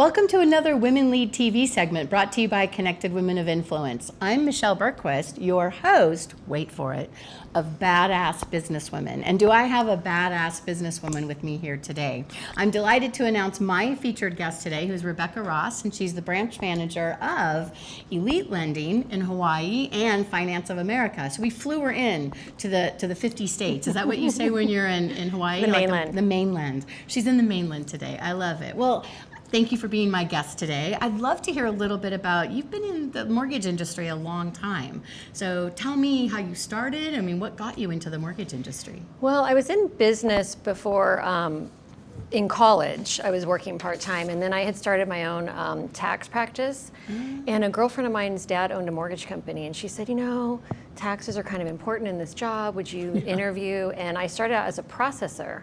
Welcome to another Women Lead TV segment brought to you by Connected Women of Influence. I'm Michelle Bergquist, your host, wait for it, of Badass Businesswomen. And do I have a badass businesswoman with me here today? I'm delighted to announce my featured guest today, who's Rebecca Ross, and she's the branch manager of Elite Lending in Hawaii and Finance of America. So we flew her in to the to the 50 states. Is that what you say when you're in, in Hawaii? The mainland. The, the mainland. She's in the mainland today. I love it. Well, Thank you for being my guest today. I'd love to hear a little bit about, you've been in the mortgage industry a long time. So tell me how you started. I mean, what got you into the mortgage industry? Well, I was in business before, um, in college. I was working part-time and then I had started my own um, tax practice. Mm. And a girlfriend of mine's dad owned a mortgage company and she said, you know, taxes are kind of important in this job. Would you yeah. interview? And I started out as a processor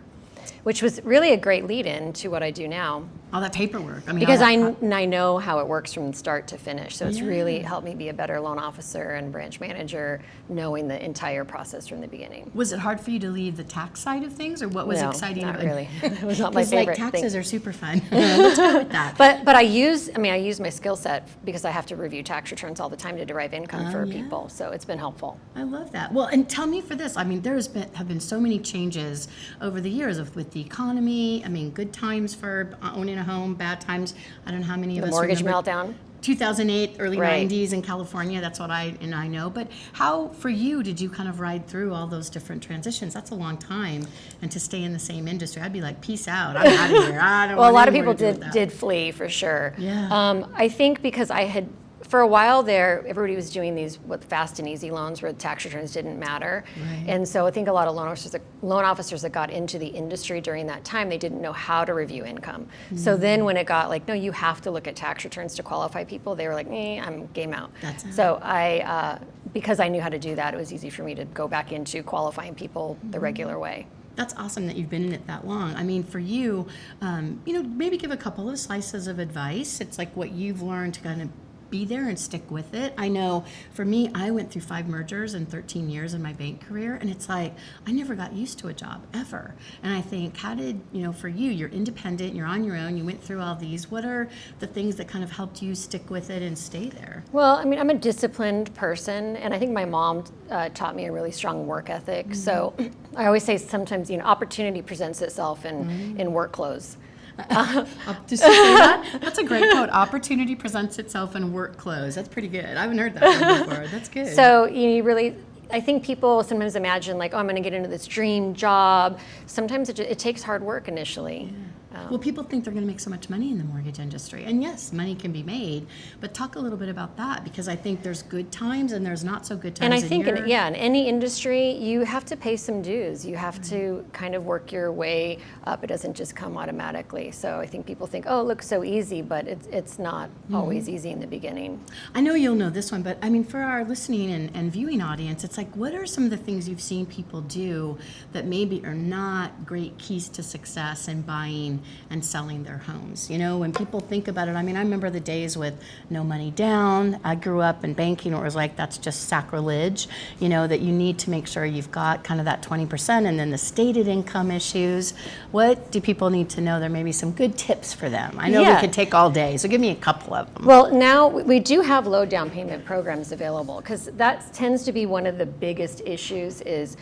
which was really a great lead-in to what I do now. All that paperwork. I mean, because I, I know how it works from start to finish. So it's yeah. really helped me be a better loan officer and branch manager, knowing the entire process from the beginning. Was it hard for you to leave the tax side of things, or what was no, exciting? not about really. it was not my favorite. like taxes thing. are super fun. Let's go with that. But but I use I mean I use my skill set because I have to review tax returns all the time to derive income oh, for yeah. people. So it's been helpful. I love that. Well, and tell me for this. I mean, there's been have been so many changes over the years of, with the economy. I mean, good times for uh, owning a home, bad times. I don't know how many of the us mortgage remember. meltdown. 2008, early right. 90s in California. That's what I and I know. But how, for you, did you kind of ride through all those different transitions? That's a long time, and to stay in the same industry, I'd be like, peace out. I'm out of here. I don't. well, a lot of people did did flee for sure. Yeah. Um, I think because I had for a while there, everybody was doing these what fast and easy loans where tax returns didn't matter. Right. And so I think a lot of loan officers, that, loan officers that got into the industry during that time, they didn't know how to review income. Mm-hmm. So then when it got like, no, you have to look at tax returns to qualify people, they were like, eh, I'm game out. That's so I, uh, because I knew how to do that, it was easy for me to go back into qualifying people mm-hmm. the regular way that's awesome that you've been in it that long. I mean, for you, um, you know, maybe give a couple of slices of advice. It's like what you've learned to kind of be there and stick with it. I know for me, I went through five mergers in 13 years in my bank career, and it's like I never got used to a job ever. And I think, how did, you know, for you, you're independent, you're on your own, you went through all these. What are the things that kind of helped you stick with it and stay there? Well, I mean, I'm a disciplined person, and I think my mom uh, taught me a really strong work ethic. Mm-hmm. So I always say sometimes, you know, opportunity presents itself in, mm-hmm. in work clothes. Say that. That's a great quote. Opportunity presents itself in work clothes. That's pretty good. I haven't heard that before. That's good. So you really I think people sometimes imagine like, oh, I'm going to get into this dream job. Sometimes it, it takes hard work initially. Yeah. Um, well, people think they're going to make so much money in the mortgage industry. And yes, money can be made, but talk a little bit about that because I think there's good times and there's not so good times. And I think, in, yeah, in any industry, you have to pay some dues. You have right. to kind of work your way up. It doesn't just come automatically. So I think people think, oh, it looks so easy, but it's, it's not mm-hmm. always easy in the beginning. I know you'll know this one, but I mean, for our listening and, and viewing audience, it's like, what are some of the things you've seen people do that maybe are not great keys to success in buying and selling their homes. You know, when people think about it, I mean, I remember the days with no money down. I grew up in banking where it was like, that's just sacrilege, you know, that you need to make sure you've got kind of that 20% and then the stated income issues. What do people need to know? There may be some good tips for them. I know yeah. we could take all day, so give me a couple of them. Well, now we do have low down payment programs available because that tends to be one of the biggest issues is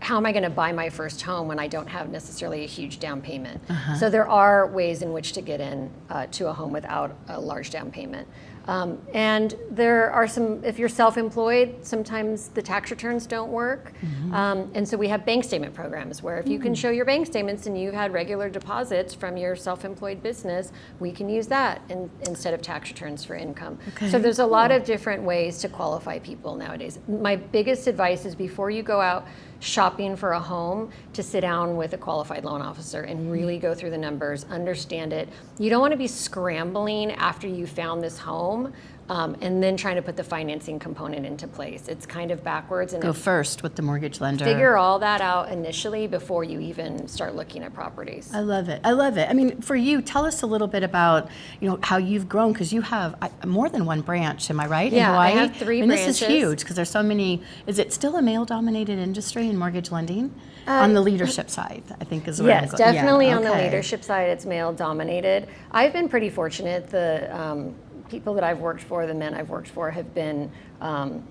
how am I going to buy my first home when I don't have necessarily a huge down payment? Uh-huh. So there are ways in which to get in uh, to a home without a large down payment. Um, and there are some, if you're self-employed, sometimes the tax returns don't work. Mm-hmm. Um, and so we have bank statement programs where if you can mm. show your bank statements and you've had regular deposits from your self-employed business, we can use that in, instead of tax returns for income. Okay. So there's a lot of different ways to qualify people nowadays. My biggest advice is before you go out shopping for a home to sit down with a qualified loan officer and mm-hmm. really go through the numbers, understand it. You don't want to be scrambling after you found this home um, and then trying to put the financing component into place. It's kind of backwards. And Go first with the mortgage lender. Figure all that out initially before you even start looking at properties. I love it. I love it. I mean, for you, tell us a little bit about you know how you've grown because you have more than one branch. Am I right? Yeah, in Hawaii? I have three and branches. This is huge because there's so many. Is it still a male-dominated industry in mortgage lending? on the leadership side, I think is where Yes, go- yeah, definitely on the leadership side, it's male dominated. I've been pretty fortunate. The um, people that I've worked for, the men I've worked for, have been um,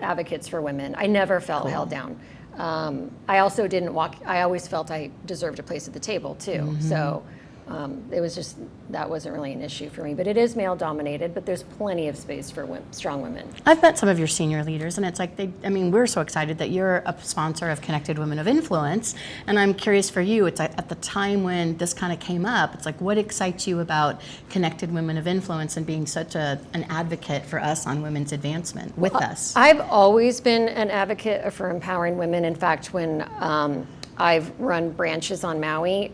advocates for women. I never felt held down. Um, I also didn't walk. I always felt I deserved a place at the table too. Mm-hmm. So um, it was just that wasn't really an issue for me. But it is male dominated. But there's plenty of space for wom- strong women. I've met some of your senior leaders, and it's like they, I mean, we're so excited that you're a sponsor of Connected Women of Influence. And I'm curious for you, it's like at the time when this kind of came up, it's like what excites you about Connected Women of Influence and being such a, an advocate for us on women's advancement with us? I've always been an advocate for empowering women. In fact, when um, I've run branches on Maui,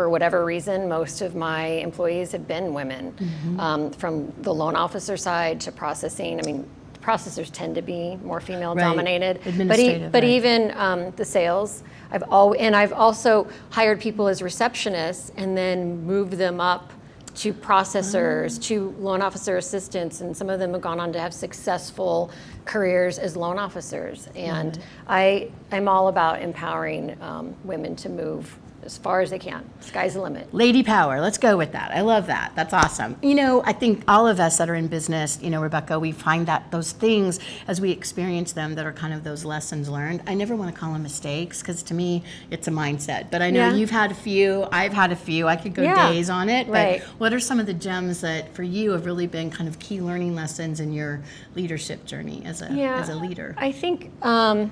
for whatever reason, most of my employees have been women, um, from the loan officer side to processing. I mean, processors tend to be more female dominated, but, e- but right. even um, the sales. I've al- and I've also hired people as receptionists and then moved them up to processors, to loan officer assistants, and some of them have gone on to have successful careers as loan officers. And I, I'm all about empowering um, women to move as far as they can. Sky's the limit. Lady power, let's go with that. I love that. That's awesome. You know, I think all of us that are in business, you know, Rebecca, we find that those things as we experience them that are kind of those lessons learned. I never want to call them mistakes because to me, it's a mindset. But I know Yeah. you've had a few, I've had a few. I could go Yeah. days on it. But Right. what are some of the gems that for you have really been kind of key learning lessons in your leadership journey as a, as a leader? I think um,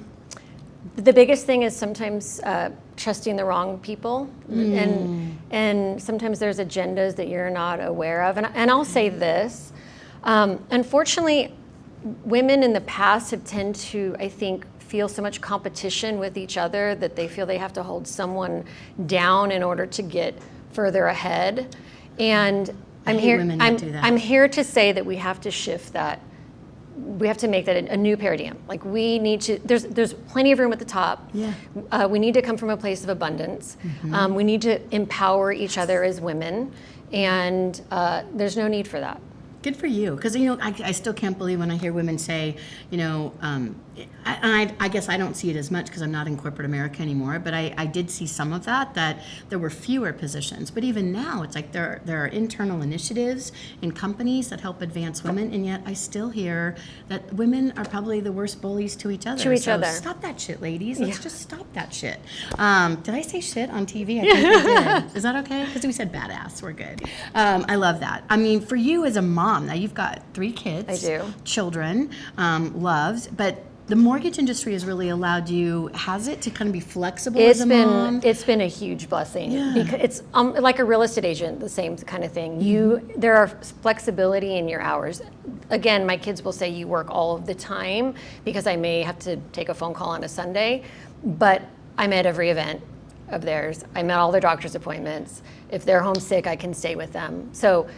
the biggest thing is sometimes uh, trusting the wrong people, Mm. and and sometimes there's agendas that you're not aware of. And and I'll say this, um, unfortunately, women in the past have tend to, I think. Feel so much competition with each other that they feel they have to hold someone down in order to get further ahead. And I I'm here. I'm. I'm here to say that we have to shift that we have to make that a, new paradigm. Like we need to. There's there's plenty of room at the top. Yeah. Uh, we need to come from a place of abundance. Um, we need to empower each other as women, and uh, there's no need for that. Good for you, because you know I, I still can't believe when I hear women say, you know, um, I, I, I guess I don't see it as much because I'm not in corporate America anymore. But I, I did see some of that that there were fewer positions. But even now, it's like there there are internal initiatives in companies that help advance women, and yet I still hear that women are probably the worst bullies to each other. To each So other. Stop that shit, ladies. Let's just stop that shit. Um, did I say shit on TV? I think I did. Is that okay? Because we said badass. We're good. Um, I love that. I mean, for you as a mom, now you've got three kids. I do. Children, um, loves, but the mortgage industry has really allowed you, has it, to kind of be flexible It's as a been mom? it's been a huge blessing Yeah. because it's um, like a real estate agent, the same kind of thing. You Mm-hmm. there are flexibility in your hours. Again, my kids will say you work all of the time because I may have to take a phone call on a Sunday, but I'm at every event of theirs. I'm at all their doctor's appointments. If they're homesick, I can stay with them. So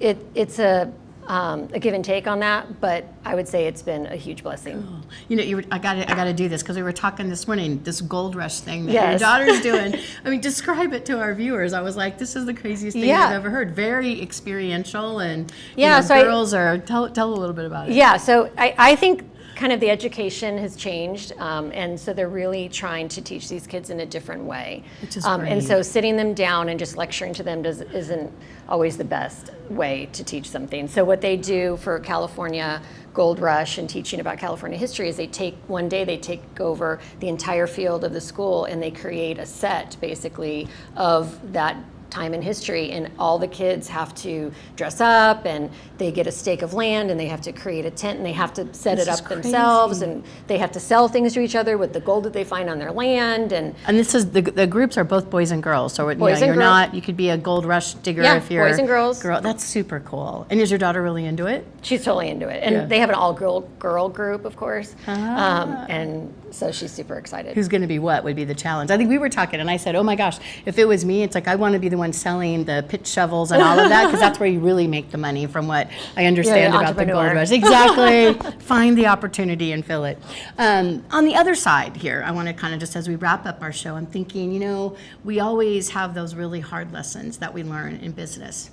it it's a um, a give and take on that, but I would say it's been a huge blessing. You know, you were, I got to I got to do this because we were talking this morning. This gold rush thing that Yes. your daughter's doing. I mean, describe it to our viewers. I was like, this is the craziest thing Yeah. I've ever heard. Very experiential and you Yeah, know, so I- girls are. Tell tell a little bit about it. Yeah, so I, I think kind of the education has changed, um, and so they're really trying to teach these kids in a different way. Which is um, And so sitting them down and just lecturing to them does, isn't always the best way to teach something. So what they do for California Gold Rush and teaching about California history is they take one day they take over the entire field of the school and they create a set basically of that time in history and all the kids have to dress up and they get a stake of land and they have to create a tent and they have to set This it up themselves and they have to sell things to each other with the gold that they find on their land and And this is the, the groups are both boys and girls. So you know, you're girls. not. You could be a gold rush digger Yeah, if you're boys and girls. Girl, that's super cool. And is your daughter really into it? she's totally into it and Yeah. they have an all girl girl group of course Ah. um, and so she's super excited Who's going to be what would be the challenge? I think we were talking, and I said, "Oh my gosh, if it was me, it's like I want to be the one selling the pitch shovels and all of that because that's where you really make the money, from what I understand about the gold rush." Exactly. Find the opportunity and fill it. Um, on the other side here, I want to kind of just as we wrap up our show, I'm thinking, you know, we always have those really hard lessons that we learn in business.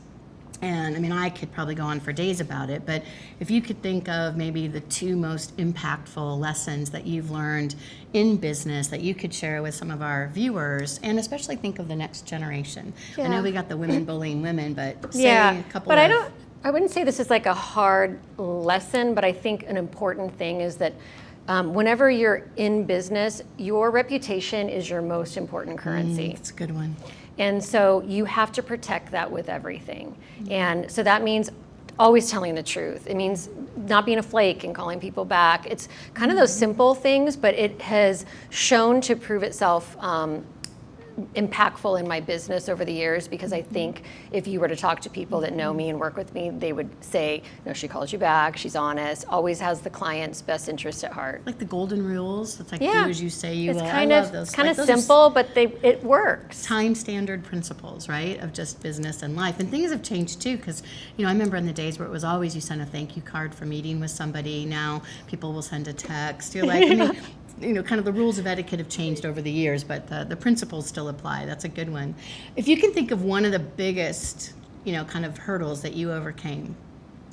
And I mean, I could probably go on for days about it, but if you could think of maybe the two most impactful lessons that you've learned in business that you could share with some of our viewers, and especially think of the next generation. I know we got the women bullying women, but say yeah, a couple but of I don't. I wouldn't say this is like a hard lesson, but I think an important thing is that um, whenever you're in business, your reputation is your most important currency. It's a good one. And so you have to protect that with everything. And so that means always telling the truth. It means not being a flake and calling people back. It's kind of those simple things, but it has shown to prove itself um, impactful in my business over the years because I think if you were to talk to people that know me and work with me, they would say, no, she calls you back, she's honest, always has the client's best interest at heart. Like the golden rules. It's like Yeah. do as you say you It's will. kind I of love those. it's kind Like, of simple, but they it works. time standard principles, right, of just business and life. And things have changed too, because, you know, I remember in the days where it was always you send a thank you card for meeting with somebody. Now people will send a text. You're like, I mean, you know, kind of the rules of etiquette have changed over the years, but the, the principles still apply. That's a good one. If you can think of one of the biggest, you know, kind of hurdles that you overcame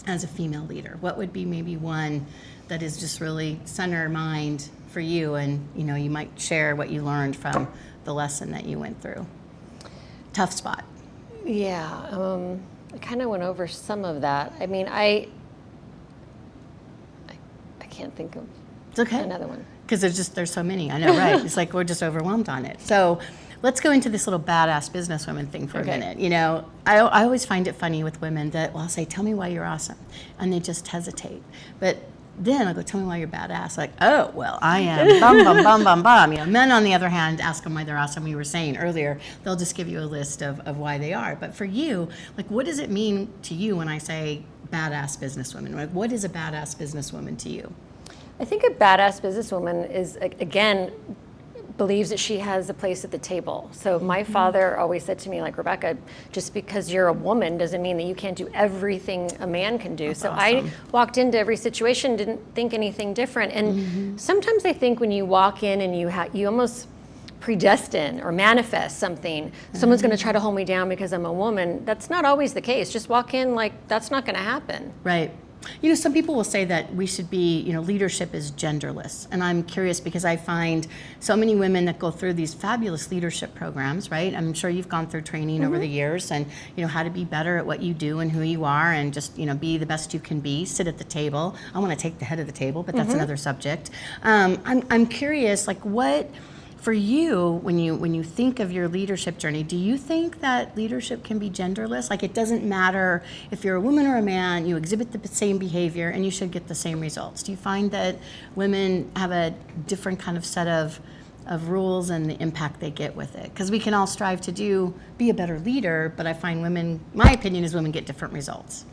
as a female leader, what would be maybe one that is just really center mind for you and, you know, you might share what you learned from the lesson that you went through? Tough spot. Yeah, um, I kind of went over some of that. I mean, I, I, I can't think of It's okay. another one. Because there's just, there's so many. I know, right? it's like we're just overwhelmed on it. So let's go into this little badass businesswoman thing for Okay. a minute. You know, I, I always find it funny with women that, well, I'll say, tell me why you're awesome. And they just hesitate. But then I'll go, tell me why you're badass. Like, oh, well, I am bum, bum, bum, bum, bum. You know, men, on the other hand, ask them why they're awesome. We were saying earlier, they'll just give you a list of, of why they are. But for you, like, what does it mean to you when I say badass businesswoman? Like, what is a badass businesswoman to you? I think a badass businesswoman is, again, believes that she has a place at the table. So my mm-hmm. father always said to me, like, Rebecca, just because you're a woman doesn't mean that you can't do everything a man can do. so I walked into every situation, didn't think anything different. And mm-hmm. sometimes I think when you walk in and you ha- you almost predestine or manifest something, someone's going to mm-hmm. try to hold me down because I'm a woman. That's not always the case. Just walk in like that's not going to happen. Right. You know, some people will say that we should be, you know, leadership is genderless. And I'm curious because I find so many women that go through these fabulous leadership programs, right? I'm sure you've gone through training over the years and, you know, how to be better at what you do and who you are and just, you know, be the best you can be, sit at the table. I want to take the head of the table, but that's another subject. Um, I'm, I'm curious, like, what for you when you when you think of your leadership journey do you think that leadership can be genderless? Like it doesn't matter if you're a woman or a man you exhibit the same behavior and you should get the same results. Do you find that women have a different kind of set of of rules and the impact they get with it? Because we can all strive to do be a better leader but i find women my opinion is women get different results.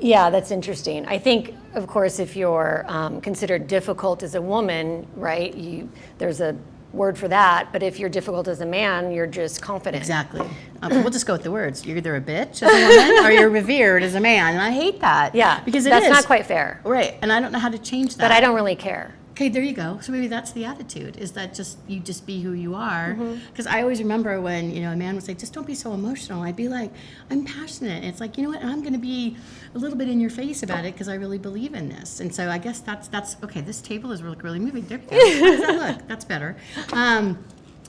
Yeah, that's interesting. I think, of course, if you're um, considered difficult as a woman, right, you, there's a word for that. But if you're difficult as a man, you're just confident. exactly um, we'll just go with the words you're either a bitch as a woman or you're revered as a man and i hate that Yeah, because it that's is. not quite fair. Right, and I don't know how to change that. But I don't really care. Okay, there you go. So maybe that's the attitude. Is that just you just be who you are? Mm-hmm. Because I always remember when you know a man would say, "Just don't be so emotional." I'd be like, "I'm passionate." And it's like you know what? I'm going to be a little bit in your face about it because I really believe in this. And so I guess that's that's okay. This table is really really moving. There we go. How does that look? That's better. Um,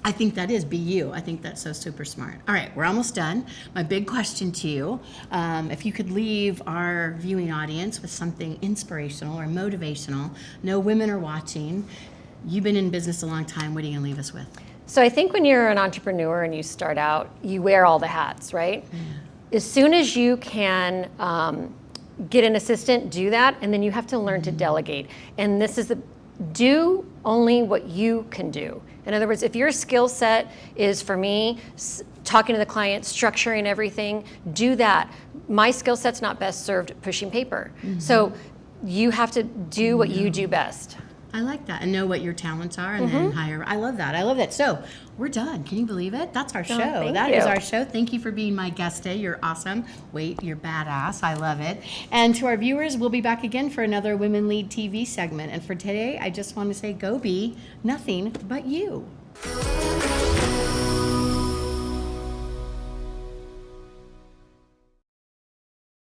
I think that is be you. I think that's so super smart. All right, we're almost done. My big question to you um, if you could leave our viewing audience with something inspirational or motivational, no women are watching, you've been in business a long time, what are you going to leave us with? So I think when you're an entrepreneur and you start out, you wear all the hats, right? As soon as you can um, get an assistant, do that, and then you have to learn to delegate. And this is the do only what you can do. In other words, if your skill set is for me talking to the client, structuring everything, do that. My skill set's not best served pushing paper. Mm-hmm. So you have to do what you do best. I like that and know what your talents are and Mm-hmm. then hire. I love that. I love that. So we're done. Can you believe it? That's our show. thank That is you. our show. Thank you for being my guest today. You're awesome. Wait, you're badass. I love it. And to our viewers, we'll be back again for another Women Lead TV segment. And for today, I just want to say go be nothing but you.